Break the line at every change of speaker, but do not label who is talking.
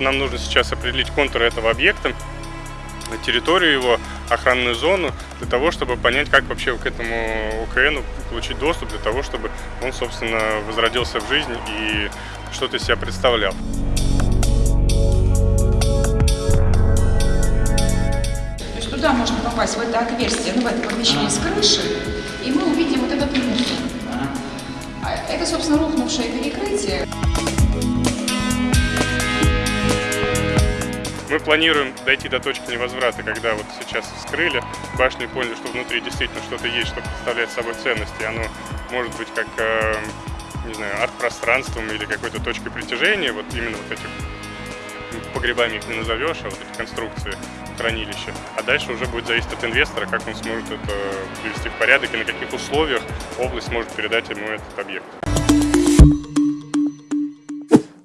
нам нужно сейчас определить контуры этого объекта, территорию его, охранную зону, для того, чтобы понять, как вообще к этому ОКН получить доступ, для того, чтобы он, собственно, возродился в жизнь и что-то из себя представлял.
То есть туда можно попасть, в это отверстие, ну, в это помещение с крыши, и мы увидим вот этот мусор. А Это, собственно, рухнувшее перекрытие.
Мы планируем дойти до точки невозврата, когда вот сейчас вскрыли башню и поняли, что внутри действительно что-то есть, что представляет собой ценность, и оно может быть как, э, не знаю, арт-пространством или какой-то точкой притяжения, вот именно вот этих погребами их не назовешь, а вот эти конструкции хранилища. А дальше уже будет зависеть от инвестора, как он сможет это привести в порядок и на каких условиях область может передать ему этот объект.